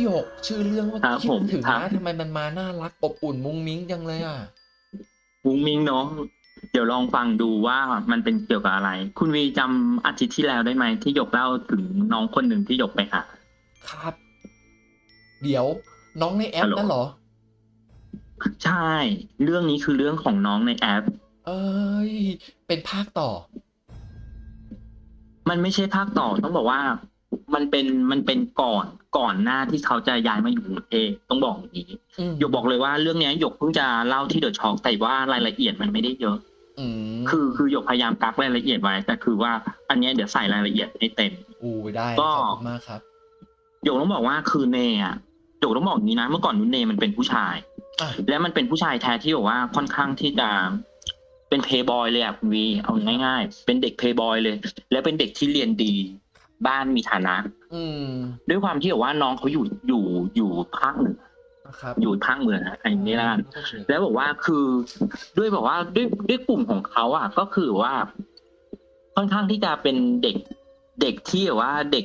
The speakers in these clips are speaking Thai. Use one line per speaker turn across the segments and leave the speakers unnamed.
พี่หยกชื่อเรื่องว่า
ครับ
คิด
ผม
ถึง
ครับ
นะทำไมมันมาน่ารักอบอุ่นมุ้งมิ้งจังเลยอะ
มุ้งมิ้งเนาะเดี๋ยวลองฟังดูว่ามันเป็นเกี่ยวกับอะไร คุณวีจำอาทิตย์ที่แล้วได้ไหมที่หยกเล่าถึงน้องคนหนึ่งที่หยกไปหา
ครับ เดี๋ยวน้องในแอป
ฮัลโหล
นั่นเหรอ
ใช่ เรื่องนี้คือเรื่องของน้องในแอป
เอ้ย เป็นภาคต่อ
มันไม่ใช่ภาคต่อต้องบอกว่า มันเป็นมันเป็นก่อนก่อนหน้าที่เขาจะย้ายมาอยู่กรุงเทพต้องบอกอย่างนี้
อืม
หยกบอกเลยว่าเรื่องเนี้ยหยกเพิ่งจะเล่าที่เดอะช็อคแต่ว่ารายละเอียดมันไม่ได้เยอะ
อืม
คือคือหยกพยายามกักรายละเอียดไว้ แต่คือว่าอันเนี้ยเดี๋ยวใส่รายละเอียดให้เต็ม
อู้ได้
ก็
ขอบคุณมากครับ
หยกต้องบอกว่าคือเนอะหยกต้องบอกอย่างนี้นะเมื่อก่อนนุนเนมันเป็นผู้ชาย
อะ
แล้วมันเป็นผู้ชายแท้ที่บอกว่าค่อนข้างที่จะเป็นเพย์บอยเลยอะคุณวีเอาง่าย ๆ เป็นเด็กเพย์บอยเลย แล้วเป็นเด็กที่เรียนดี บ้านมีฐานะ
อืม
ด้วยความที่แบบว่าน้องเขาอยู่อยู่อยู่ภาคเหนือ
นะครับ
อยู่ภาคเหนือนะอันนี้ละกัน
โอเค
แล้วบอกว่าคือด้วยบอกว่าด้วยด้วยกลุ่มของเขาอะ ก็คือว่า ค่อนข้างที่จะเป็นเด็กเด็กที่แบบว่าเด็ก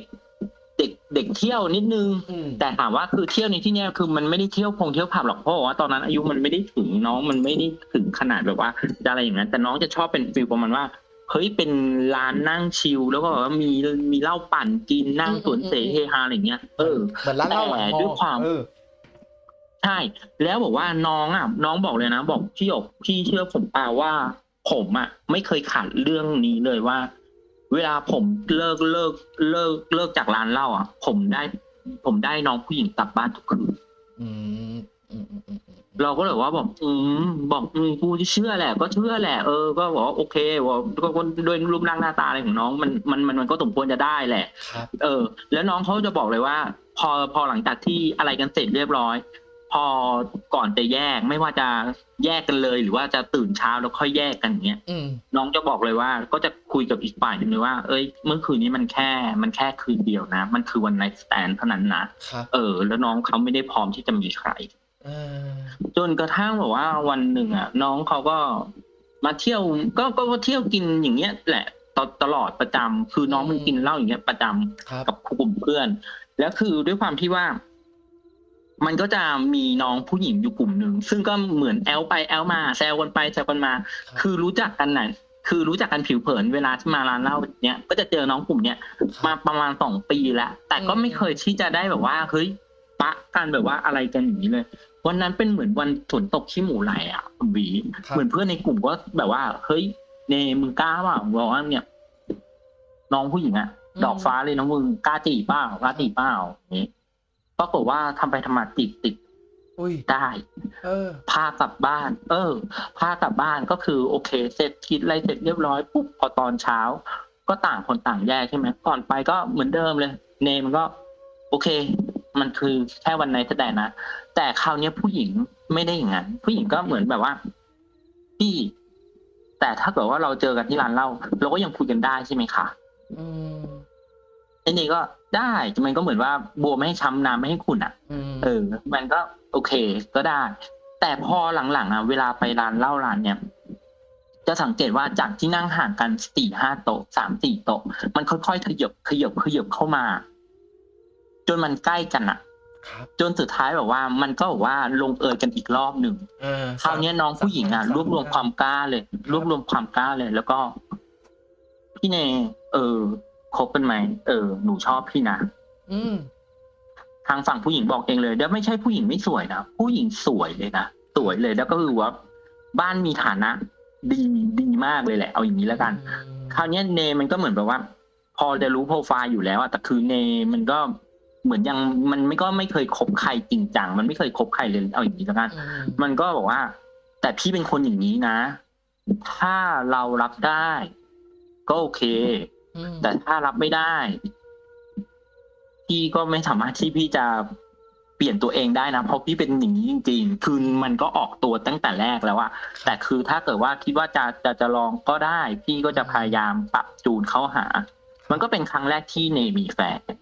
เด็กเด็กเที่ยวนิดนึง
อืม
แต่ถามว่าคือเที่ยวในที่เนี้ยคือมันไม่ได้เที่ยวพงเที่ยวผับหรอกเพราะว่าตอนนั้นอายุมันไม่ได้ถึงน้องมันไม่ได้ถึงขนาดแบบว่าจะอะไรอย่างนั้นแต่น้องจะชอบเป็น feel ประมาณว่า เฮ้ยเป็นร้านนั่ง chill แล้วก็แบบว่ามีมีเหล้าปั่นกินนั่งสรวลเสเฮฮาอะไรอย่างเงี้ยเออ
เหมือนร้านเหล้าหลัง
แต่
มอ
ด้วยความ
เออ
ใช่แล้วบอกว่าน้องอะ น้องบอกเลยนะ บอกพี่หยกพี่เชื่อผมเปล่าว่า ผมอะ ไม่เคยขาดเรื่องนี้เลยว่า เวลาผมเลิกเลิกเลิกเลิกจากร้านเหล้าอะ ผมได้ ผมได้น้องผู้หญิงกลับบ้านทุกคืน
อืมอืมอืมอืมอืม
เราก็เลยว่าบอกอืมบอกอืมกูเชื่อแหละ ก็เชื่อแหละเออก็บอกว่าโอเคว่าก็ก็ด้วยรูปร่างหน้าตาอะไรของน้องมันมันมันมันก็สมควรจะได้แหละ
ครับ
เออ แล้วน้องเขาจะบอกเลยว่า พอพอหลังจากที่อะไรกันเสร็จเรียบร้อย พอก่อนจะแยกไม่ว่าจะแยกกันเลย หรือว่าจะตื่นเช้าแล้วค่อยแยกกันอย่างเงี้ย
อืม
น้องจะบอกเลยว่า ก็จะคุยกับอีกฝ่ายหนึ่งเลยว่า เอ้ย เมื่อคืนนี้มันแค่ มันแค่คืนเดียวนะ มันคือ one night stand เท่านั้นนะครับเออ แล้วน้องเขาไม่ได้พร้อมที่จะมีใคร
เออ
จนกระทั่งแบบว่าวันหนึ่งอะ น้องเขาก็มาเที่ยวก็ก็ก็เที่ยวกินอย่างเงี้ย แหละตลอดประจำคือน้องมันกินเหล้าอย่างเงี้ยประจำ
ครับ
กับกลุ่มเพื่อน แล้วคือด้วยความที่ว่า มันก็จะมีน้องผู้หญิงอยู่กลุ่มหนึ่งซึ่งก็เหมือนแอ๊วไปแอ๊วมาแซวกันไปแซวกันมา
ครับ
คือรู้จักกันน่ะคือรู้จักกันผิวเผินเวลาที่มาร้านเหล้าเนี้ยก็จะเจอน้องกลุ่มเนี้ยมาประมาณสองปีแล้วแต่ก็ไม่เคยที่จะได้แบบว่าเฮ้ยปะกันแบบว่าอะไรกันอย่างนี้เลย วันนั้นเป็นเหมือนวันฝนตกขี้หมูไหลอะคุณหวี
ครับ
เหมือนเพื่อนในกลุ่มก็แบบว่า เฮ้ยเนมึงกล้าเปล่าบอกว่าเนี่ย น้องผู้หญิงอะดอกฟ้าเลยน้องมึงกล้าจีบเปล่ากล้าจีบเปล่าอย่างนี้ปรากฏว่าทำไปทำมาจีบติด
อุ้ย
ได้
เออ
พากลับบ้าน เออ พากลับบ้านก็คือ โอเค เสร็จคิดอะไรเสร็จเรียบร้อยปุ๊บพอตอนเช้า ก็ต่างคนต่างแยกใช่ไหมก่อนไปก็เหมือนเดิมเลย เนมันก็ โอเค มันคือแค่วันไหนแสดงนะ แต่คราวเนี้ยผู้หญิงไม่ได้อย่างนั้นผู้หญิงก็เหมือนแบบว่าพี่แต่ถ้าเกิดว่าเราเจอกันที่ร้านเหล้าเราก็ยังคุยกันได้ใช่ไหมคะ
อืม
ไอ้นี่ก็ได้มันก็เหมือนว่าบัวไม่ให้ช้ำน้ำไม่ให้ขุ่นอะ
อืม
เออ มันก็โอเคก็ได้ แต่พอหลังๆอะเวลาไปร้านเหล้าร้านเนี่ยจะสังเกตว่าจากที่นั่งห่างกันสี่ห้าโต๊ะสามสี่โต๊ะมันค่อยๆขยับขยับขยับเข้ามา จนมันใกล้กันอะ
ครับ
จนสุดท้ายแบบว่ามันก็แบบว่าลงเอยกันอีกรอบหนึ่ง
เออ
คราวเนี้ยน้องผู้หญิงอะ
ส
รวบรวมความกล้าเลย รวบรวมความกล้าเลย แล้วก็ พี่เนเออคบกันไหมเออ หนูชอบพี่นะ
อืม
ทางฝั่งผู้หญิงบอกเองเลยแล้วไม่ใช่ผู้หญิงไม่สวยนะผู้หญิงสวยเลยนะสวยเลยแล้วก็คือว่า บ้านมีฐานะ ดีดีมากเลยแหละ เอาอย่างนี้แล้วกัน คราวเนี้ยเนมันก็เหมือนแบบว่า พอจะรู้โปรไฟล์อยู่แล้วอะแต่คือเนมันก็ เหมือนยังมันไม่ก็ไม่เคยคบใครจริงจังมันไม่เคยคบใครเลยเอาอย่างนี้แล้วกัน
อืม
มันก็บอกว่า แต่พี่เป็นคนอย่างนี้นะ ถ้าเรารับได้ ก็โอเค
อืม
แต่ถ้ารับไม่ได้ พี่ก็ไม่สามารถที่พี่จะเปลี่ยนตัวเองได้นะเพราะพี่เป็นอย่างนี้จริง ๆ คือมันก็ออกตัวตั้งแต่แรกแล้วอะแต่คือถ้าเกิดว่าคิดว่าจะจะจะลองก็ได้ พี่ก็จะพยายามปรับจูนเข้าหา มันก็เป็นครั้งแรกที่เนมีแฟน
อ่า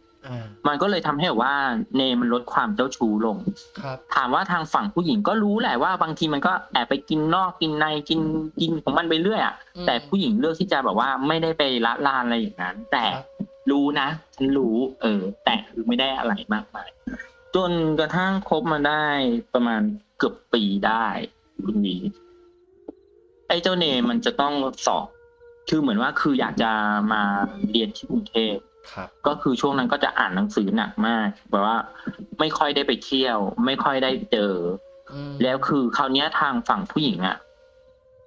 มันก็เลยทำให้แบบว่าเนมันลดความเจ้าชู้ลง
ครับ
ถามว่าทางฝั่งผู้หญิงก็รู้แหละว่าบางทีมันก็แอบไปกินนอกกินในกินกินของมันไปเรื่อยอะ
อืม
แต่ผู้หญิงเลือกที่จะแบบว่าไม่ได้ไปละลานอะไรอย่างนั้น แต่
ครับ
รู้นะฉันรู้ เออ แต่คือไม่ได้อะไรมากมายจนกระทั่งคบมาได้ประมาณเกือบปีได้คุณหวีไอ้เจ้าเนมมันจะต้องสอบ คือเหมือนว่าคืออยากจะมาเรียนที่กรุงเทพ
ครับ
ก็คือช่วงนั้นก็จะอ่านหนังสือหนักมากแบบว่า ไม่ค่อยได้ไปเที่ยว ไม่ค่อยได้เจอ
อืม
แล้วคือคราวเนี้ยทางฝั่งผู้หญิงอะ่ะ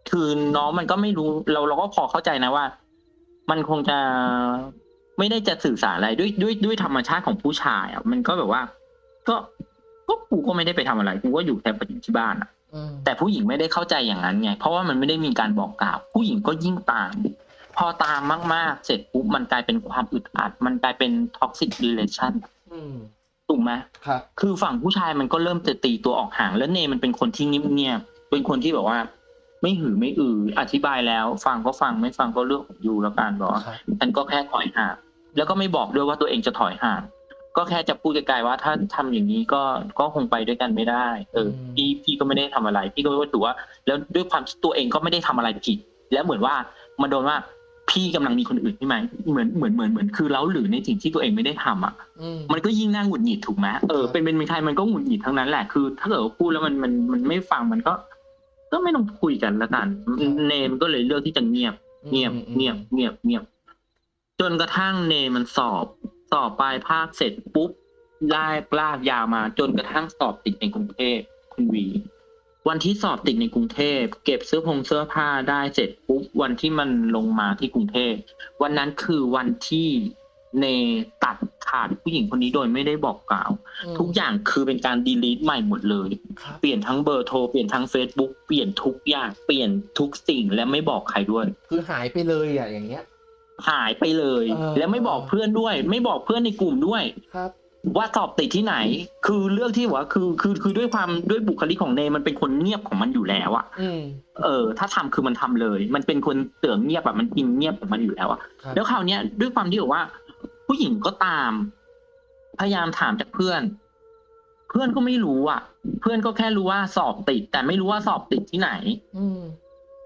คือน้องมันก็ไม่รู้เราเราก็พอเข้าใจนะว่า มันคงจะไม่ได้จะสื่อสารอะไรด้วยด้วยด้วยธรรมชาติของผู้ชายอะ่ะมันก็แบบว่า ก็ก็กูก็ไม่ได้ไปทำอะไรกูก็อยู่แค่อยู่ที่บ้านอะ
อืม
แต่ผู้หญิงไม่ได้เข้าใจอย่างนั้นไง เพราะว่ามันไม่ได้มีการบอกกล่าว ผู้หญิงก็ยิ่งตาม พอตามมาก ๆ เสร็จปุ๊บมันกลายเป็นความอึดอัด มันกลายเป็นท็อกซิ r รีเลชั่น
อืม
ถูกไหม
ครับ
คือฝั่งผู้ชายมันก็เริ่มจะตีตัวออกห่าง แล้วเนมันเป็นคนที่เงียบๆเป็นคนที่แบบว่า ไม่หือไม่อือ อธิบายแล้ว ฟังก็ฟังไม่ฟังก็เรื่องของ you แล้วกันบอกว่า
ครับ
ฉันก็แค่ถอยห่างแล้วก็ไม่บอกด้วยว่าตัวเองจะถอยห่างก็แค่จะพูดไกลๆว่าถ้าทำอย่างนี้ก็ก็คงไปด้วยกันไม่ได้ เออ
อืม
พี่พี่ก็ไม่ได้ทำอะไร พี่ก็รู้ว่า แล้วด้วยความที่ตัวเองก็ไม่ได้ทำอะไรผิด แล้วเหมือนว่ามันโดนว่า พี่กำลังมีคนอื่นใช่ไหมเหมือนเหมือนเหมือนเหมือนคือเล้าหรือในสิ่งที่ตัวเองไม่ได้ทำอะ
อืม
มันก็ยิ่งน่าหงุดหงิดถูกไหมเออ
ครับ
เป็นเป็นใครมันก็หงุดหงิดทั้งนั้นแหละคือ ถ้าเกิดว่าพูดแล้วมันมันมันไม่ฟังมันก็ ก็ไม่ต้องคุยกันละกัน เนมก็เลยเลือกที่จะเงียบ เงียบ
อืม
เงียบเงียบเงียบ จนกระทั่งเนมันสอบ สอบปลายภาคเสร็จปุ๊บไล่ลากยาวมา จนกระทั่งสอบติดในกรุงเทพคุณวี วันที่สอบติดในกรุงเทพ เก็บเสื้อผงเสื้อผ้าได้เสร็จปุ๊บวันที่มันลงมาที่กรุงเทพ วันนั้นคือวันที่เนตัดขาดผู้หญิงคนนี้โดยไม่ได้บอกกล่าว
อืม
ทุกอย่างคือเป็นการดีลีทใหม่หมดเลย
ครับ
เปลี่ยนทั้งเบอร์โทร เปลี่ยนทั้ง Facebook เปลี่ยนทุกอย่างเปลี่ยนทุกสิ่งและไม่บอกใครด้วย
คือหายไปเลยอะอย่างเงี้ย
หายไปเลย
เออ
แล้วไม่บอกเพื่อนด้วย ไม่บอกเพื่อนในกลุ่มด้วย
ครับ
ว่าสอบติดที่ไหน คือเรื่องที่ว่าคือคือคือด้วยความด้วยบุคลิกของเนมันเป็นคนเงียบของมันอยู่แล้วอะ
อืม
เออ ถ้าทำคือมันทำเลย มันเป็นคนเตืองเงียบแบบมันกินเงียบของมันอยู่แล้วอะ
ครับ
แล้วคราวเนี้ยด้วยความที่แบบว่า ผู้หญิงก็ตาม พยายามถามจากเพื่อน เพื่อนก็ไม่รู้อะ เพื่อนก็แค่รู้ว่าสอบติด แต่ไม่รู้ว่าสอบติดที่ไหน
อืม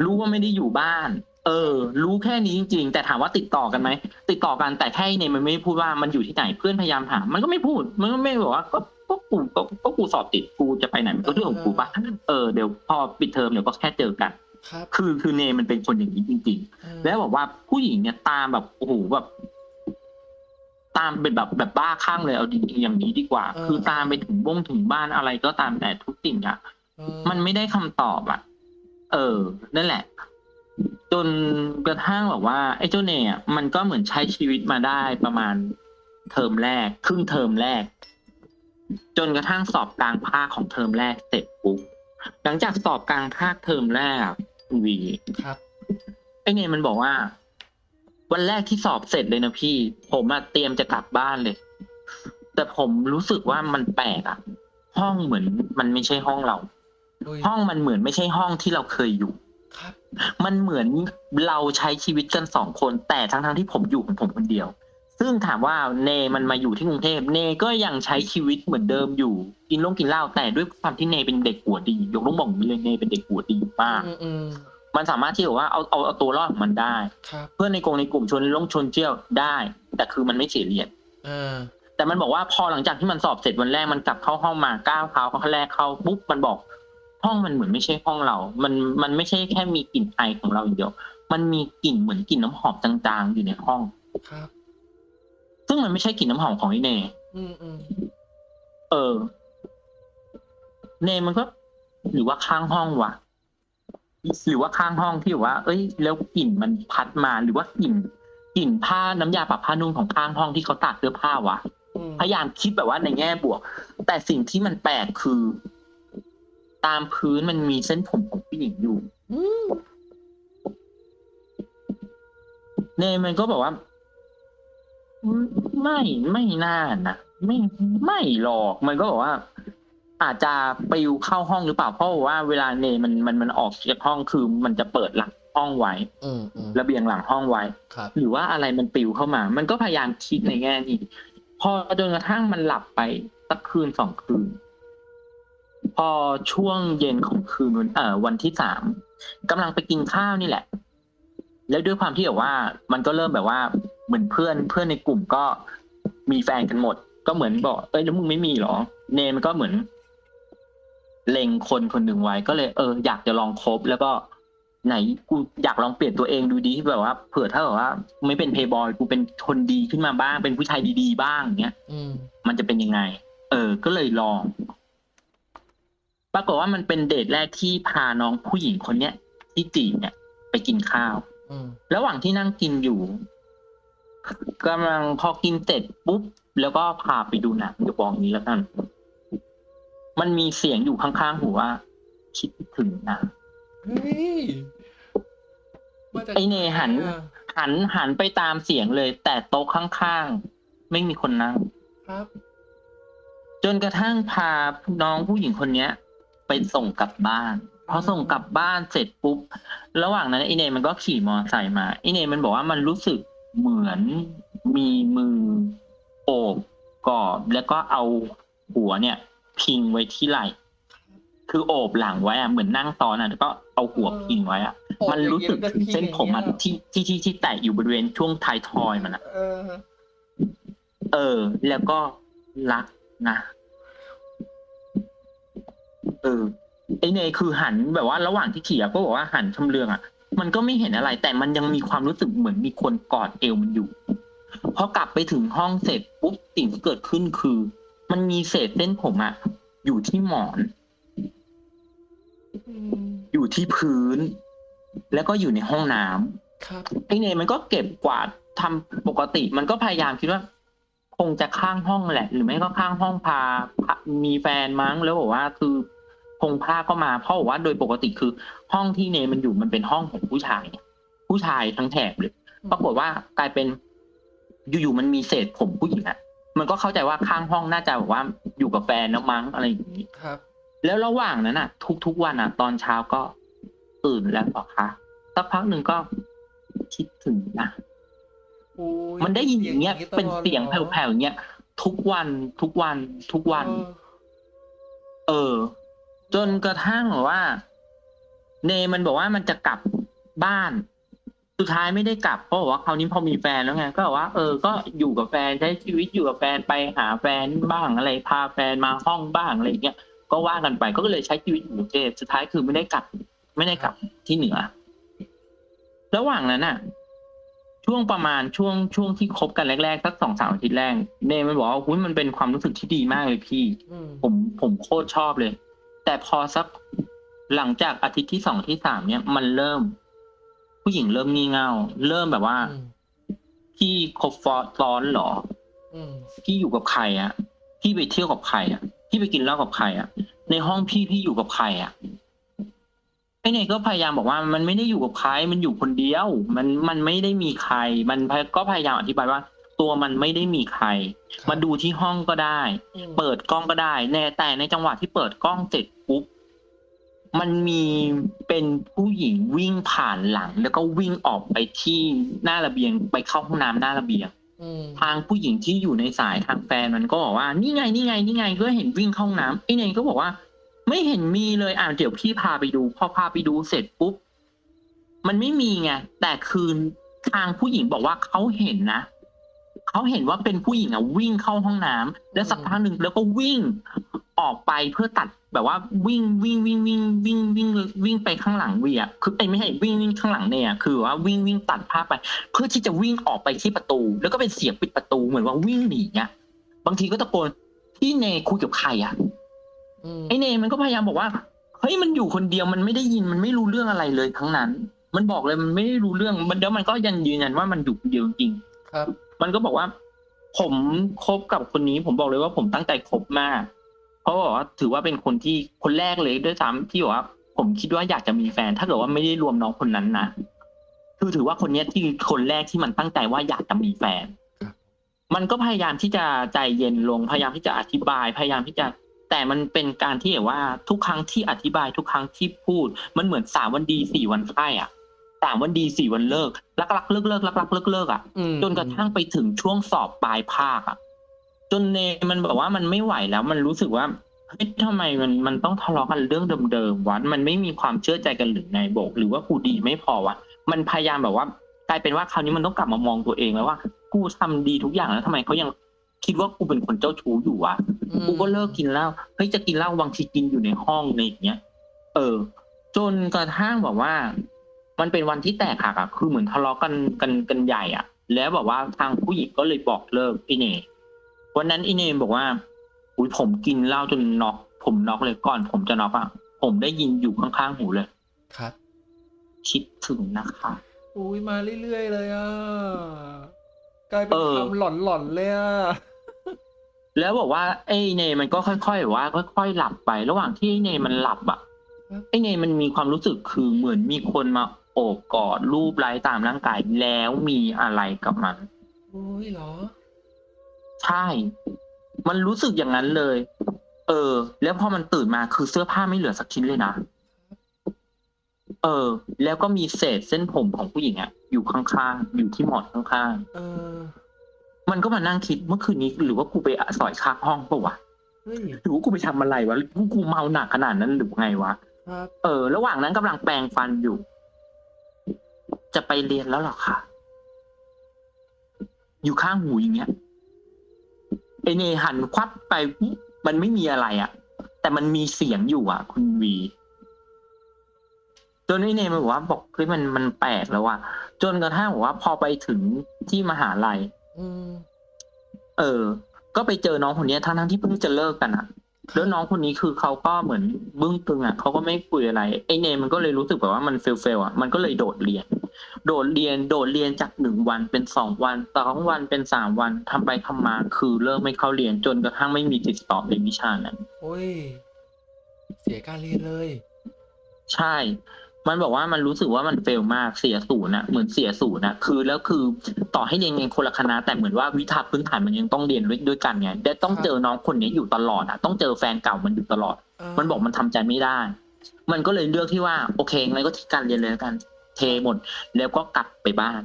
รู้ว่าไม่ได้อยู่บ้าน เออ รู้แค่นี้จริงๆ แต่ถามว่าติดต่อกันไหม ติดต่อกันแต่แค่เนี่ยมันไม่พูดว่ามันอยู่ที่ไหนเพื่อนพยายามถามมันก็ไม่พูด มันก็ไม่บอกว่าก็ก็กูก็ก็กูสอบติดกูจะไปไหนมันก็เรื่องของกูปะเออเดี๋ยวพอปิดเทอมเดี๋ยวก็แค่เจอกัน
ครับ
คือคือเนมันเป็นคนอย่างนี้จริงๆ
อืม
แล้วบอกว่าผู้หญิงเนี่ยตามแบบโอ้โหแบบตามเป็นแบบแบบบ้าคลั่งเลยเอาดีๆอย่างนี้ดีกว่า คือตามไปถึงบ้งถึงบ้านอะไรก็ตามแต่ทุกสิ่งอะ
อื
มันไม่ได้คำตอบอะเออนั่นแหละ จนกระทั่งแบบว่าไอ้เจ้าเน่อะมันก็เหมือนใช้ชีวิตมาได้ประมาณเทอมแรก ครึ่งเทอมแรก จนกระทั่งสอบกลางภาคของเทอมแรกเสร็จปุ๊บหลังจากสอบกลางภาคเทอมแรกอะคุณวี
ครับ
ไอ้เนี่ยมันบอกว่า วันแรกที่สอบเสร็จเลยนะพี่ ผมอะเตรียมจะกลับบ้านเลย แต่ผมรู้สึกว่ามันแปลกอะห้องเหมือนมันไม่ใช่ห้องเรา
อุ้ย
ห้องมันเหมือนไม่ใช่ห้องที่เราเคยอยู่
ครับ
มันเหมือนเราใช้ชีวิตกันสองคน แต่ทั้งทั้งๆที่ผมอยู่ของผมคนเดียว ซึ่งถามว่าเนมันมาอยู่ที่กรุงเทพเนก็ยังใช้ชีวิตเหมือนเดิมอยู่กินลงกินเหล้าแต่ด้วยความที่เนเป็นเด็กหัวดี ยกต้องบอกอย่างนี้เลยเนเป็นเด็กหัวดีมาก
อืมอืม
มันสามารถที่แบบว่าเอาเอาเอาตัวรอดของมันได้
ครับ
เพื่อนในกลุ่มในกลุ่มชวนลงชวนเชี่ยวได้ แต่คือมันไม่เสียเรียน
อ่า
แต่มันบอกว่าพอหลังจากที่มันสอบเสร็จวันแรกมันกลับเข้าห้องมาก้าวเท้าเข้าแรกเข้าปุ๊บมันบอก ห้องมันเหมือนไม่ใช่ห้องเรา มันมันไม่ใช่แค่มีกลิ่นไอของเราอย่างเดียว มันมีกลิ่นเหมือนกลิ่นน้ำหอมจางๆอยู่ในห้อง
ครับ
ซึ่งมันไม่ใช่กลิ่นน้ำหอมของไอเน
อืมอืม
เออ เนมันก็ หรือว่าข้างห้องวะหรือว่าข้างห้องที่แบบว่า เอ้ย แล้วกลิ่นมันพัดมาหรือว่ากลิ่นกลิ่นผ้าน้ำยาปรับผ้านุ่มของข้างห้องที่เขาตากเสื้อผ้าวะ
อืม
พยายามคิดแบบว่าในแง่บวก แต่สิ่งที่มันแปลกคือ ตามพื้นมันมีเส้นผมของผู้หญิงอยู่
อืม
เนยมันก็บอกว่าอืมไม่ไม่น่านะไม่ไม่หรอกมันก็บอกว่า อาจจะปลิวเข้าห้องหรือเปล่าเพราะว่าเวลาเนยมันมันมันออกจากห้องคือมันจะเปิดหลังห้องไว้
อืมอืม
ระเบียงหลังห้องไว้
ครับ
หรือว่าอะไรมันปลิวเข้ามา มันก็พยายามคิดในแง่นี้พอจนกระทั่งมันหลับไปสักคืนสองคืน พอช่วงเย็นของคืนวันเอ่อวันที่สามกำลังไปกินข้าวนี่แหละ แล้วด้วยความที่แบบว่า มันก็เริ่มแบบว่า เหมือนเพื่อนเพื่อนในกลุ่มก็มีแฟนกันหมด ก็เหมือนบอกเอ้ยแล้วมึงไม่มีเหรอ เนมันก็เหมือนเล็งคนคนหนึ่งไว้ก็เลยเอออยากจะลองคบแล้วก็ไหนกูอยากลองเปลี่ยนตัวเองดูดีแบบว่าเผื่อถ้าแบบว่า ไม่เป็นเพย์บอยกูเป็นคนดีขึ้นมาบ้าง เป็นผู้ชายดีๆบ้างอย่างเงี้ย
อืม
มันจะเป็นยังไง เออ ก็เลยลอง ปรากฏว่ามันเป็นเดทแรกที่พาน้องผู้หญิงคนเนี้ยที่จีบเนี่ย ไปกินข้าว
อืม
ระหว่างที่นั่งกินอยู่กำลังพอกินเสร็จปุ๊บ แล้วก็พาไปดูหนังเดี๋ยวบอกอย่างนี้แล้วกัน มันมีเสียงอยู่ข้างๆหูว่า คิดถึงนะ
เฮ้ยมาจาก
ไอเนหัน
อะ
หันหันไปตามเสียงเลย แต่โต๊ะข้างๆ ไม่มีคนนั่ง
ครับ
จนกระทั่งพาน้องผู้หญิงคนเนี้ย ไปส่งกลับบ้านพอส่งกลับบ้านเสร็จปุ๊บ ระหว่างนั้นไอเนมันก็ขี่มอเตอร์ไซค์มาไอเนมันบอกว่ามันรู้สึกเหมือนมีมือโอบกอดแล้วก็เอาหัวเนี่ย พิงไว้ที่ไหล่คือโอบหลังไว้อะเหมือนนั่งซ้อนอะแล้วก็เอาหัวพิงไว้อะ
โอบ
มันรู้สึกถึงเส้นผมอะ
อย่างเงี้ย
ที่ที่ที่ที่แตะอยู่บริเวณช่วงท้ายทอยมันอะ
เออ
เออแล้วก็รักนะ เออไอเนยคือหันแบบว่าระหว่างที่ขี่อะก็บอกว่าหันชำเลืองอะมันก็ไม่เห็นอะไร แต่มันยังมีความรู้สึกเหมือนมีคนกอดเอวมันอยู่พอกลับไปถึงห้องเสร็จปุ๊บสิ่งที่เกิดขึ้นคือ มันมีเศษเส้นผมอะอยู่ที่หมอน
อืม
อยู่ที่พื้น แล้วก็อยู่ในห้องน้ำ
ครับ
ไอเนยมันก็เก็บกวาดทำปกติ มันก็พยายามคิดว่าคงจะข้างห้องแหละ หรือไม่ก็ข้างห้องพาพามีแฟนมั้งแล้วบอกว่าคือ คงพาก็มาเพราะบอกว่าโดยปกติคือห้องที่เนยมันอยู่มันเป็นห้องของผู้ชายเนี่ยผู้ชายทั้งแถบเลยปรากฏว่ากลายเป็น อยู่ๆมันมีเศษผมผู้หญิงอะมันก็เข้าใจว่าข้างห้องน่าจะแบบว่าอยู่กับแฟนแล้วมั้งอะไรอย่างนี้
ครับ
แล้วระหว่างนั้นอะทุกๆวันอะตอนเช้าก็ตื่นแล้วเหรอคะสักพักหนึ่งก็คิดถึงนะ
โอ้ย
มันได้ยินอย่างเงี้ย
ตลอด
เป็นเสียงแผ่วๆอย่างเงี้ยทุกวันทุกวันทุกวัน
เออ
เออ จนกระทั่งแบบว่า เนมันบอกว่ามันจะกลับบ้าน สุดท้ายไม่ได้กลับเพราะบอกว่าคราวนี้พอมีแฟนแล้วไงก็บอกว่า เออ ก็อยู่กับแฟนใช้ชีวิตอยู่กับแฟนไปหาแฟนบ้างอะไรพาแฟนมาห้องบ้างอะไรอย่างเงี้ยก็ว่ากันไปก็เลยใช้ชีวิตอยู่กรุงเทพสุดท้ายคือไม่ได้กลับ ไม่ได้กลับที่เหนือ ระหว่างนั้นน่ะ ช่วงประมาณช่วงช่วงที่คบกันแรกๆสักสองสามอาทิตย์แรกเนมันบอกว่าหุ้ยมันเป็นความรู้สึกที่ดีมากเลยพี่
อืม
ผมผมโคตรชอบเลย แต่พอสักหลังจากอาทิตย์ที่สองที่สามเนี่ยมันเริ่ม ผู้หญิงเริ่มงี่เง่า เริ่มแบบว่า
อืม
พี่คบฟอซ้อนเหรอ
อืม
พี่อยู่กับใครอะพี่ไปเที่ยวกับใครอะพี่ไปกินเหล้ากับใครอะในห้องพี่พี่อยู่กับใครอะไอ้เนี่ยก็พยายามบอกว่า มันไม่ได้อยู่กับใคร มันอยู่คนเดียว มันมันไม่ได้มีใคร มันก็พยายามอธิบายว่า ตัวมันไม่ได้มีใคร
ครับ
มาดูที่ห้องก็ได้
อืม
เปิดกล้องก็ได้แน่แต่ในจังหวะที่เปิดกล้องเสร็จปุ๊บมันมีเป็นผู้หญิงวิ่งผ่านหลัง แล้วก็วิ่งออกไปที่หน้าระเบียงไปเข้าห้องน้ำหน้าระเบียง
อืม
ทางผู้หญิงที่อยู่ในสายทางแฟนมันก็บอกว่า นี่ไงนี่ไงนี่ไงก็เห็นวิ่งเข้าห้องน้ำไอ้เนยก็บอกว่า ไม่เห็นมีเลยอะเดี๋ยวพี่พาไปดู พอพาไปดูเสร็จปุ๊บมันไม่มีไงแต่คืนทางผู้หญิงบอกว่าเขาเห็นนะ เขาเห็นว่าเป็นผู้หญิงอะวิ่งเข้าห้องน้ำแล้วสักพักหนึ่งแล้วก็วิ่งออกไปเพื่อตัดแบบว่าวิ่งวิ่งวิ่งวิ่งวิ่งวิ่งวิ่งไปข้างหลังเวียคือไอ้ยไม่ใช่วิ่งวิ่งข้างหลังเนี่ย คือว่าวิ่งวิ่งตัดภาพไป เพื่อที่จะวิ่งออกไปที่ประตู แล้วก็เป็นเสียงปิดประตูเหมือนว่าวิ่งหนีอะบางทีก็ตะโกนพี่เนคุยกับใครอะ
อืม
ไอเนมันก็พยายามบอกว่าเฮ้ยมันอยู่คนเดียวมันไม่ได้ยินมันไม่รู้เรื่องอะไรเลยทั้งนั้น มันบอกเลยมันไม่ได้รู้เรื่องมันแล้วมันก็ยังยืนยันว่ามันอยู่คนเดียวจริง
ครับ
มันก็บอกว่า ผมคบกับคนนี้ ผมบอกเลยว่าผมตั้งใจคบมาก เพราะบอกว่าถือว่าเป็นคนที่คนแรกเลยด้วยซ้ำที่บอกว่า ผมคิดว่าอยากจะมีแฟน ถ้าเกิดว่าไม่ได้รวมน้องคนนั้นนะคือถือว่าคนเนี้ยที่คนแรกที่มันตั้งใจว่าอยากจะมีแฟน มันก็พยายามที่จะใจเย็นลงพยายามที่จะอธิบายพยายามที่จะแต่มันเป็นการที่แบบว่าทุกครั้งที่อธิบายทุกครั้งที่พูด มันเหมือนสามวันดีสี่วันไข้อะ สามวันดีสี่วันเลิกรักรักเลิกเลิกรักรักเลิกเลิกอะ
อืม
จนกระทั่งไปถึงช่วงสอบปลายภาคอะ จนเนมันบอกว่ามันไม่ไหวแล้วมันรู้สึกว่าเฮ้ยทำไมมันมันต้องทะเลาะกันเรื่องเดิมๆวะมันไม่มีความเชื่อใจกันหรือไงบอก หรือว่ากูดีไม่พอวะมันพยายามแบบว่ากลายเป็นว่าคราวนี้มันต้องกลับมามองตัวเองแล้วว่า กูทำดีทุกอย่างแล้วทำไมเขายังคิดว่ากูเป็นคนเจ้าชู้อยู่วะ
อืม
กูก็เลิกกินเหล้าเฮ้ยจะกินเหล้าบางทีกินอยู่ในห้องในอย่างเงี้ย เออ จนกระทั่งแบบว่า มันเป็นวันที่แตกหักอะคือเหมือนทะเลาะกันกันกันใหญ่อะแล้วแบบว่าทางผู้หญิงก็เลยบอกเลิกไอเนวันนั้นไอเนบอกว่าอุ้ยผมกินเหล้าจนน็อกผมน็อกเลยก่อน ผมจะน็อกอะผมได้ยินอยู่ข้างๆหูเลย
ครับ
คิดถึงนะคะ
อุ้ยมาเรื่อยๆเลยอะกลายเป็น
เออ
คำหลอนๆเลยอะ
แล้วบอกว่าไอ้เนมันก็ค่อยๆแบบว่า ค่อย ๆ หลับไป ระหว่างที่ไอ้เนมันหลับอะ
ครับ
ไอ้เนมันมีความรู้สึกคือเหมือนมีคนมา โอบกอดรูปไล้ตามร่างกายแล้วมีอะไรกับมัน
อุ้ยเหรอ
ใช่ มันรู้สึกอย่างนั้นเลย เออ แล้วพอมันตื่นมาคือเสื้อผ้าไม่เหลือสักชิ้นเลยนะเออ แล้วก็มีเศษเส้นผมของผู้หญิงอะอยู่ข้างๆอยู่ที่หมอนข้าง
เออ
ๆมันก็มานั่งคิดเมื่อคืนนี้หรือว่ากูไปสอยข้างห้องปะวะ
เฮ้ย
หรือว่ากูไปทำอะไรวะกูกูเมาหนักขนาดนั้นหรือไงวะ
ครับ
เออ ระหว่างนั้นกำลังแปรงฟันอยู่ จะไปเรียนแล้วเหรอคะอยู่ข้างหูอย่างเงี้ยไอเนหันควับไปปุ๊บมันไม่มีอะไรอะแต่มันมีเสียงอยู่อะคุณวีจนไอเนมันบอกว่าบอกเฮ้ยมันมันแปลกแล้วอะจนกระทั่งบอกว่า พอไปถึงที่มหาลัย
อืม
เออ ก็ไปเจอน้องคนเนี้ยทั้งทั้งๆที่เพิ่งจะเลิกกันอะแล้วน้องคนนี้คือเขาก็เหมือนบึ้งตึงอะเขาก็ไม่คุยอะไรไอเนมมันก็เลยรู้สึกแบบว่ามันเฟลเฟลอะมันก็เลยโดดเรียน โดดเรียนโดดเรียนจากหนึ่งวันเป็นสองวันสองวันเป็นสามวันทำไปทำมา คือเริ่มไม่เข้าเรียนจนกระทั่งไม่มีติดต่อในวิชานั้น
โอ้ย เสียการเรียนเลย
ใช่ มันบอกว่ามันรู้สึกว่ามันเฟลมากเสียศูนย์นะเหมือนเสียศูนย์นะคือแล้วคือต่อให้เรียนกันคนละคณะ แต่เหมือนว่าวิชาพื้นฐานมันยังต้องเรียนด้วยด้วยกันไงแต่ต้อง
ครับ
เจอน้องคนนี้อยู่ตลอดอะต้องเจอแฟนเก่ามันอยู่ตลอดามันบอกมันทำใจไม่ได้มันก็เลยเลือกที่ว่าโอเคงั้นก็ทิ้งการเรียนเลยแล้วกันเทหมด แล้วก็กลับไปบ้าน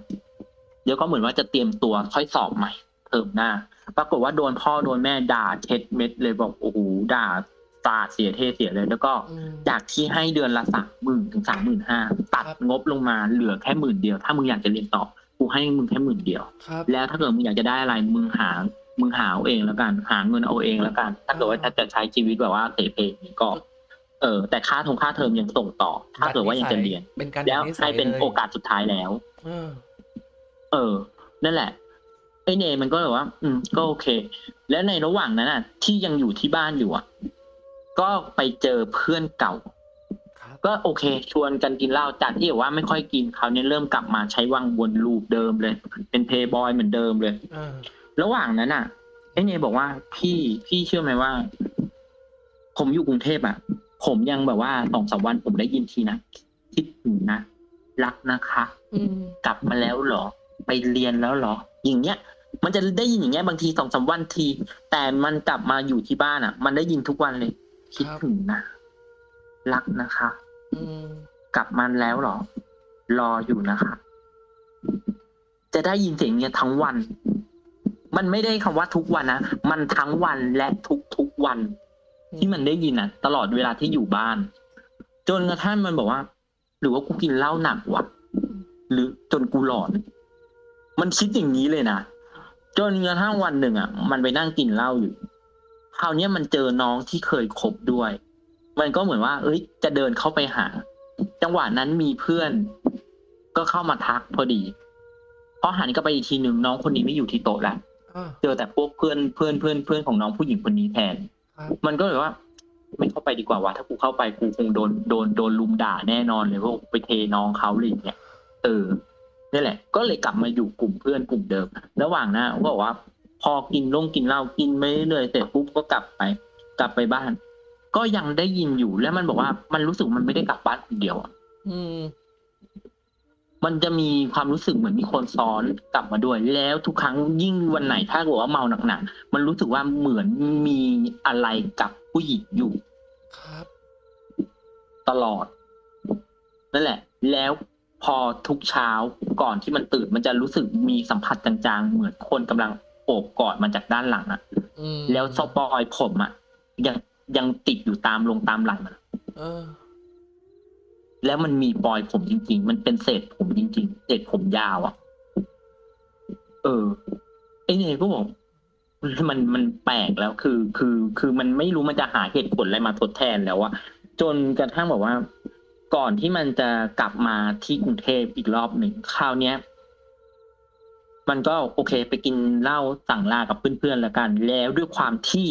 แล้วก็เหมือนว่าจะเตรียมตัวค่อยสอบใหม่เทอมหน้า ปรากฏว่าโดนพ่อโดนแม่ด่าเช็ดเม็ดเลยบอกโอ้โหด่าตาดเสียเทเสียเลย แล้วก็
อืม
จากที่ให้เดือนละสามหมื่นถึงสามหมื่นห้าตัด
ครับ
งบลงมาเหลือแค่หมื่นเดียว ถ้ามึงอยากจะเรียนต่อกูให้มึงแค่หมื่นเดียว
ครับ
แล้วถ้าเกิดมึงอยากจะได้อะไรมึงหา มึงหาเอาเองแล้วกัน หาเงินเอาเองแล้วกัน ถ้าเกิดว่าจะใช้ชีวิตแบบว่าเตะเพงก็ เออแต่ค่าทงค่าเทอมยังส่งต่อ ถ้าเกิดว่ายังจะเรียน
เป็นการ
แล้ว
ดัดนิสั
ให้
ย
เป็น
ลย
โอกาสสุดท้ายแล้ว
เออ
เออ นั่นแหละไอเนมันก็แบบว่า อืม ก็โอเค แล้วในระหว่างนั้นอะ ที่ยังอยู่ที่บ้านอยู่อะ ก็ไปเจอเพื่อนเก่า
ครับ
ก็โอเค ชวนกันกินเหล้าจากที่แบบว่าไม่ค่อยกินคราวนี้เริ่มกลับมาใช้วังวนลูปเดิมเลย เป็นเพย์บอยเหมือนเดิมเลย
เออ
ระหว่างนั้นอะไอเนบอกว่าพี่พี่เชื่อไหมว่า ผมอยู่กรุงเทพอะ ผมยังแบบว่าสองสามวันผมได้ยินทีนะคิดถึงนะรักนะคะ
อืม
กลับมาแล้วเหรอ ไปเรียนแล้วเหรอ อย่างเงี้ย มันจะได้ยินอย่างเงี้ยบางทีสองสามวันที แต่มันกลับมาอยู่ที่บ้านอะ มันได้ยินทุกวันเลย คิดถึงนะรักนะคะ
อืม
กลับมาแล้วเหรอ รออยู่นะคะ จะได้ยินเสียงเนี้ยทั้งวัน มันไม่ได้คำว่าทุกวันนะมันทั้งวันและทุกทุกๆวัน ที่มันได้ยินอะตลอดเวลาที่อยู่บ้าน จนกระทั่งมันบอกว่า หรือว่ากูกินเหล้าหนักวะหรือจนกูหลอน มันคิดอย่างนี้เลยนะจนกระทั่งวันหนึ่งอะ มันไปนั่งกินเหล้าอยู่คราวเนี้ยมันเจอน้องที่เคยคบด้วย มันก็เหมือนว่า เอ้ย จะเดินเข้าไปหา จังหวะนั้นมีเพื่อน ก็เข้ามาทักพอดีพอหันกลับไปอีกทีหนึ่งน้องคนนี้ไม่อยู่ที่โต๊ะแล้ว
อ่า
เจอแต่พวกเพื่อนเพื่อนเพื่อนเพื่อนของน้องผู้หญิงคนนี้แทน
ครับ
มันก็เลยว่า ไม่เข้าไปดีกว่าวะถ้ากูเข้าไปกูคงโดนโดนโดนลุมด่าแน่นอนเลยว่าไปเทน้องเขาอะไรอย่างเงี้ยเออนี่แหละ ก็เลยกลับมาอยู่กลุ่มเพื่อนกลุ่มเดิม ระหว่างนั้นก็บอกว่า พอกินลงกินเหล้ากินไม่เรื่อยๆเสร็จปุ๊บก็กลับไป กลับไปบ้าน ก็ยังได้ยินอยู่แล้วมันบอกว่ามันรู้สึกมันไม่ได้กลับบ้านคนเดียวอะ
อื ม
มันจะมีความรู้สึกเหมือนมีคนซ้อนกลับมาด้วย แล้วทุกครั้งยิ่งวันไหนถ้าเกิดว่าเมาหนักๆมันรู้สึกว่าเหมือนมีอะไรกับผู้หญิงอยู่
ครับ
ตลอด นั่นแหละ แล้วพอทุกเช้าก่อนที่มันตื่น มันจะรู้สึกมีสัมผัสจางๆ เหมือนคนกำลังโอบกอดมันจากด้านหลังอะ
อืม
แล้วสปอยผมอะยังยังติดอยู่ตามลงตามหลังอะ
เออ
แล้วมันมีปลอยผมจริง ๆ มันเป็นเศษผมจริง ๆ เศษผมยาวอะเออไอเนยก็บอกมันมันแปลกแล้วคือ คือ คือมันไม่รู้มันจะหาเหตุผลอะไรมาทดแทนแล้วอะจนกระทั่งแบบว่า ก่อนที่มันจะกลับมาที่กรุงเทพอีกรอบหนึ่งคราวเนี้ยมันก็โอเค ไปกินเหล้าสั่งลากับเพื่อนๆแล้วกัน แล้วด้วยความที่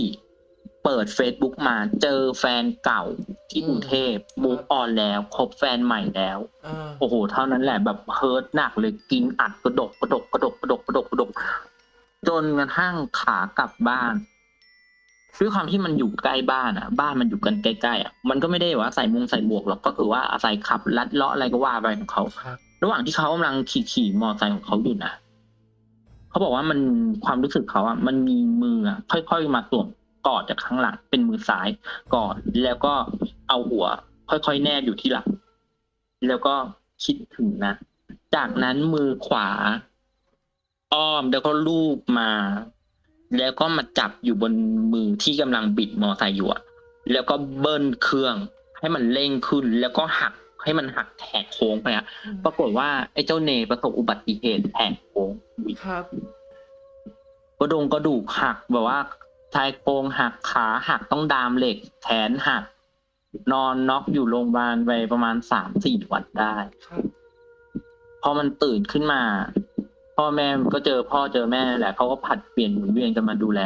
เปิด Facebook มาเจอแฟนเก่าที่กรุงเทพมูฟออนแล้วคบแฟนใหม่แล้ว
อ่า
โอ้โห เท่านั้นแหละแบบเฮิร์ตหนักเลยกินอัดกระดกกระดกกระดกกระดกกระดกกระดกจนกระทั่งขากลับบ้านด้วยความที่มันอยู่ใกล้บ้านอะ บ้านมันอยู่กันใกล้ๆอะมันก็ไม่ได้ว่าใส่มุงใส่บวกหรอกก็คือว่าอาศัยขับลัดเลาะอะไรก็ว่าไปของเขา
ครับ
ระหว่างที่เขากำลังขี่ขี่มอไซค์ของเขาอยู่นะเขาบอกว่ามันความรู้สึกเขาอะมันมีมืออะค่อยๆมาสวม กอดจากข้างหลังเป็นมือซ้ายกอดแล้วก็เอาหัว ค่อยๆแนบอยู่ที่หลังแล้วก็คิดถึงนะ จากนั้นมือขวา อ้อมแล้วก็ลูบมา แล้วก็มาจับอยู่บนมือที่กำลังบิดมอไซค์อยู่อะแล้วก็เบิ้ลเครื่อง ให้มันเร่งขึ้น แล้วก็หักให้มันหักแหกโค้งไปอะปรากฏว่าไอ้เจ้าเนประสบอุบัติเหตุแหกโค้ง
ครับ
กระดงกระดูกหักแบบว่า ชายโครงหักขาหักต้องดามเหล็ก แขนหัก นอนน็อกอยู่โรงพยาบาลไปประมาณสามสี่วันได้พอมันตื่นขึ้นมา พ่อแม่ก็เจอพ่อเจอแม่แหละเขาก็ผัดเปลี่ยนหมุนเวียนกันมาดูแล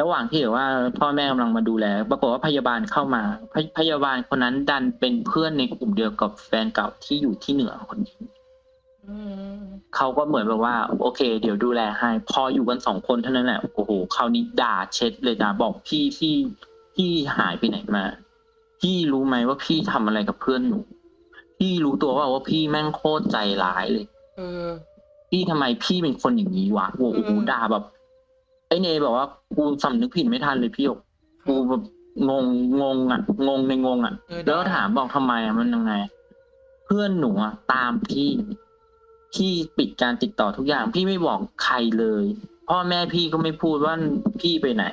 ระหว่างที่แบบว่า พ่อแม่กำลังมาดูแลปรากฏว่าพยาบาลเข้ามาพยพยาบาลคนนั้นดันเป็นเพื่อนในกลุ่มเดียวกับแฟนเก่าที่อยู่ที่เหนือคนนี้ เขาก็เหมือนแบบว่า โอเค เดี๋ยวดูแลให้ พออยู่กันสองคนเท่านั้นแหละโอ้โหคราวนี้ด่าเช็ดเลยด่าบอกพี่พี่พี่หายไปไหนมา พี่รู้ไหมว่าพี่ทำอะไรกับเพื่อนหนู พี่รู้ตัวว่าว่าพี่แม่งโคตรใจร้ายเลย
เออ
พี่ทำไมพี่เป็นคนอย่างนี้วะโอ้โห
อืม
ด่าแบบไอ้เนบอกว่ากูสำนึกผิดไม่ทันเลยพี่หยกกูแบบงงงงอะ งงในงงอะ
เออ
แล้วก็
ได้
ถามบอกทำไมอะมันยังไง เพื่อนหนูอะตามพี่ พี่ปิดการติดต่อทุกอย่าง พี่ไม่บอกใครเลย พ่อแม่พี่ก็ไม่พูดว่าพี่ไปไหน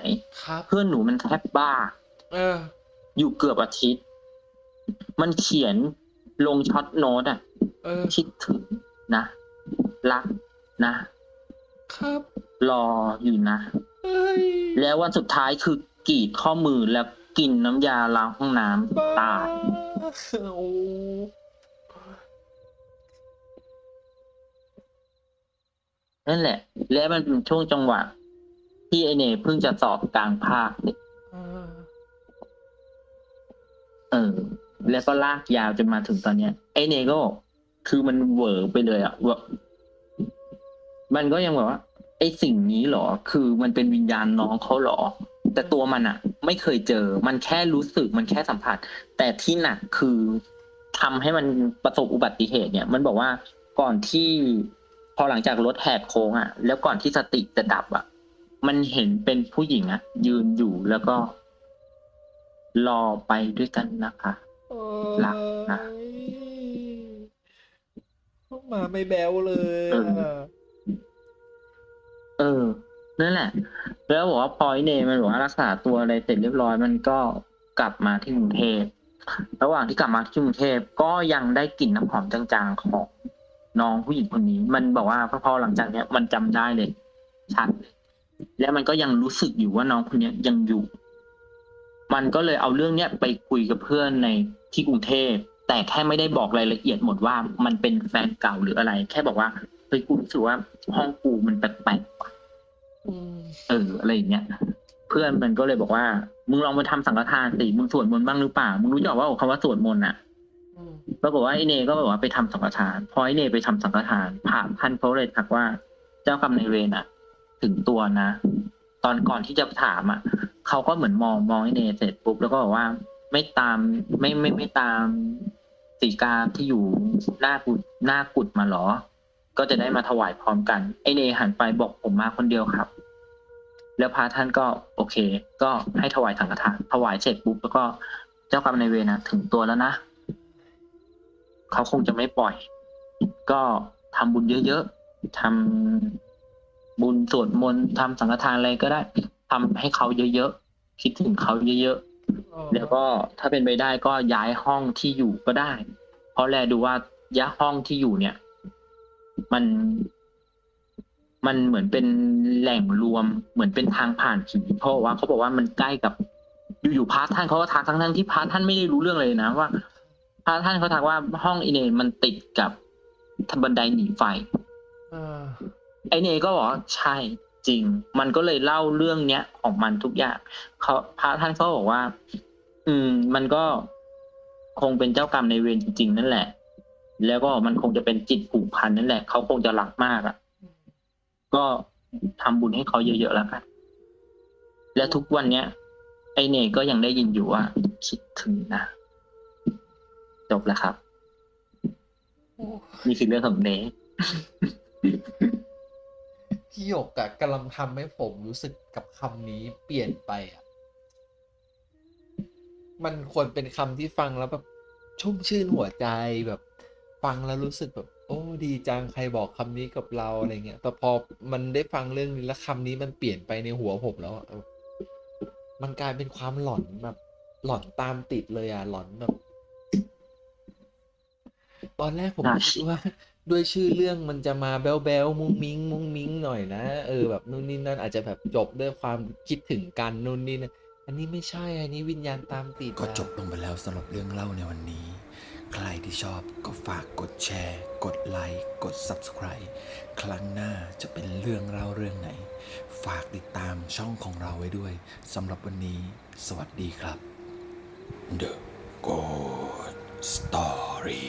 ครับ
เพื่อนหนูมันแทบบ้า
เออ
อยู่เกือบอาทิตย์ มันเขียนลงช็อตโน้ตอะ
เออ
คิดถึงนะ รักนะ
ครับ
รออยู่นะ
เอ้ย
แล้ววันสุดท้ายคือกรีดข้อมือแล้วกินน้ำยาล้างห้องน้ำ
บ้า
ตาย
โอ้
นั่นแหละ แล้วมันเป็นช่วงจังหวะ ที่ไอเน่เพิ่งจะสอบกลางภาคเนี่ย
เออ
เออแล้วก็ลากยาวจนมาถึงตอนเนี้ย ไอเน่ก็บอกคือมันเหวอไปเลยอะว่ามันก็ยังแบบว่า ไอสิ่งนี้เหรอ คือมันเป็นวิญญาณน้องเขาเหรอ แต่ตัวมันอะไม่เคยเจอ มันแค่รู้สึกมันแค่สัมผัส แต่ที่หนักคือทำให้มันประสบอุบัติเหตุเนี่ย มันบอกว่าก่อนที่ พอหลังจากรถแหกโค้งอะแล้วก่อนที่สติจะดับอะมันเห็นเป็นผู้หญิงอะยืนอยู่แล้วก็ รอไปด้วยกันนะคะ
เอ
รักนะ
พวกมาไม่แบวเลย
เออ
อะ
เออ นั่นแหละ แล้วบอกว่าพอยเนมันบอกว่ารักษาตัวอะไรเสร็จเรียบร้อย มันก็กลับมาที่กรุงเทพ ระหว่างที่กลับมาที่กรุงเทพก็ยังได้กลิ่นน้ำหอมจางๆของ น้องผู้หญิงคนนี้ มันบอกว่าพอหลังจากเนี้ยมันจำได้เลยชัดเลยและมันก็ยังรู้สึกอยู่ว่าน้องคนเนี้ยยังอยู่ มันก็เลยเอาเรื่องเนี้ยไปคุยกับเพื่อนในที่กรุงเทพแต่แค่ไม่ได้บอกรายละเอียดหมดว่ามันเป็นแฟนเก่าหรืออะไร แค่บอกว่าเฮ้ยกูรู้สึกว่าห้องกูมันแปลกๆว่ะ
อืม
เอออะไรอย่างเงี้ยเพื่อนมันก็เลยบอกว่า มึงลองไปทำสังฆทานสิมึงสวดมนต์บ้างหรือเปล่ามึงรู้จักว่าคำว่าสวดมนต์อะ
อืม
ปรากฏว่าไอเนก็บอกว่าไปทำสังฆทาน พอไอเนไปทำสังฆทานพระท่านเขาเลยทักว่า เจ้ากรรมนายเวรอะถึงตัวนะ ตอนก่อนที่จะถามอะเขาก็เหมือนมองมองไอเนเสร็จปุ๊บแล้วก็บอกว่าไม่ตามไม่ไม่ไม่ตามสีกาที่อยู่หน้ากุดหน้ากุดมาหรอ ก็จะได้มาถวายพร้อมกัน ไอเนหันไปบอกผมมาคนเดียวครับ แล้วพระท่านก็โอเค ก็ให้ถวายสังฆทานถวายเสร็จปุ๊บแล้วก็เจ้ากรรมนายเวรนะถึงตัวแล้วนะ เขาคงจะไม่ปล่อย ก็ทำบุญเยอะๆทำบุญสวดมนต์ทำสังฆทานอะไรก็ได้ทำให้เขาเยอะๆคิดถึงเขาเยอะๆแล้วก็ถ้าเป็นไปได้ก็ย้ายห้องที่อยู่ก็ได้ เพราะแลดูว่าย้ายห้องที่อยู่เนี่ย มันมันเหมือนเป็นแหล่งรวมเหมือนเป็นทางผ่านผีเพราะว่าเขาบอกว่ามันใกล้กับอยู่ๆพระท่านเขาก็ทักทั้งทั้งๆที่พระท่านไม่ได้รู้เรื่องเลยนะว่า พระท่านเขาทักว่าห้องอิเนมันติดกับบันไดหนีไฟ
เออ
ไอเนก็บอกว่าใช่จริง มันก็เลยเล่าเรื่องเนี้ยของมันทุกอย่างเขาพระท่านก็บอกว่า อืม มันก็คงเป็นเจ้ากรรมในายเวรจริง ๆ นั่นแหละ แล้วก็มันคงจะเป็นจิตผูกพันนั่นแหละ เขาคงจะรักมากอะ ก็ทำบุญให้เขาเยอะๆแล้วกัน และทุกวันเนี้ย ไอเนก็ยังได้ยินอยู่ว่า คิดถึงนะ จบแล้วครับ
โอ้
นี่คือเรื่องของเน
พี่หยกอะกำลังทำให้ผมรู้สึกกับคำนี้เปลี่ยนไปอะมันควรเป็นคำที่ฟังแล้วแบบชุ่มชื่นหัวใจแบบ ฟังแล้วรู้สึกแบบ โอ้ดีจังใครบอกคำนี้กับเราอะไรเงี้ยแต่พอมันได้ฟังเรื่องนี้แล้วคำนี้มันเปลี่ยนไปในหัวผมแล้วอะเออมันกลายเป็นความหลอนแบบ หลอนตามติดเลยอะหลอนแบบ ตอนแรกผม
น่า
คิดว่าด้วยชื่อเรื่องมันจะมาแบ๊วแบ๊วมุ้งมิ้งมุ้งมิ้งหน่อยนะเออแบบนู่นนี่นั่นอาจจะแบบจบด้วยความคิดถึงกันนู่นนี่นะอันนี้ไม่ใช่อันนี้วิญญาณตามติด
ก็
อะ
จบลงไปแล้วสำหรับเรื่องเล่าในวันนี้ ใครที่ชอบก็ฝากกดแชร์ กดไลค์กด Subscribe ครั้งหน้าจะเป็นเรื่องเล่าเรื่องไหน ฝากติดตามช่องของเราไว้ด้วยสำหรับวันนี้ สวัสดีครับ The Ghost Story